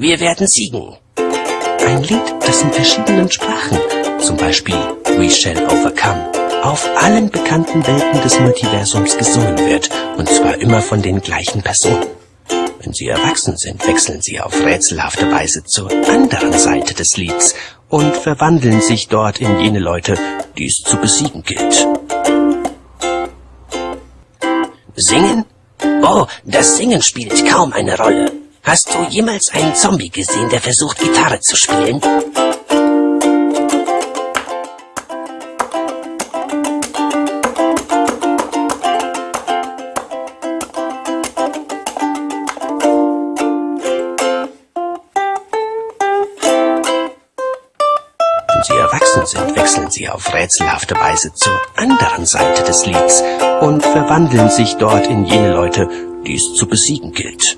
Wir werden siegen. Ein Lied, das in verschiedenen Sprachen, zum Beispiel We Shall Overcome, auf allen bekannten Welten des Multiversums gesungen wird, und zwar immer von den gleichen Personen. Wenn sie erwachsen sind, wechseln sie auf rätselhafte Weise zur anderen Seite des Lieds und verwandeln sich dort in jene Leute, die es zu besiegen gilt. Singen? Oh, das Singen spielt kaum eine Rolle. Hast du jemals einen Zombie gesehen, der versucht, Gitarre zu spielen? Wenn sie erwachsen sind, wechseln sie auf rätselhafte Weise zur anderen Seite des Lieds und verwandeln sich dort in jene Leute, die es zu besiegen gilt.